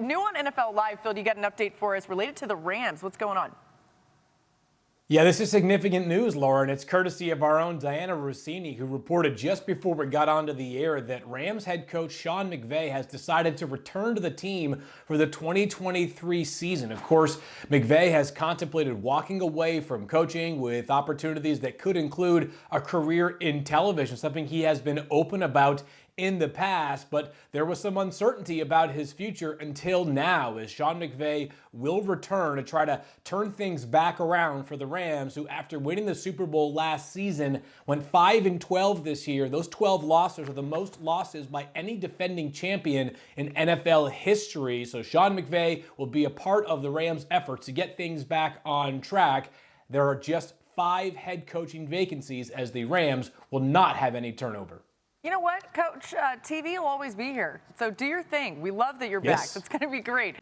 New on NFL Live, Phil, you got an update for us related to the Rams. What's going on? Yeah, this is significant news, Laura, and it's courtesy of our own Dianna Russini, who reported just before we got onto the air that Rams head coach Sean McVay has decided to return to the team for the 2023 season. Of course, McVay has contemplated walking away from coaching with opportunities that could include a career in television, something he has been open about in the past, but there was some uncertainty about his future until now as Sean McVay will return to try to turn things back around for the Rams who after winning the Super Bowl last season went 5 and 12 this year. Those 12 losses are the most losses by any defending champion in NFL history. So Sean McVay will be a part of the Rams efforts to get things back on track. There are just 5 head coaching vacancies as the Rams will not have any turnover. You know what, Coach? Uh, TV will always be here. So do your thing. We love that you're yes. back. That's going to be great.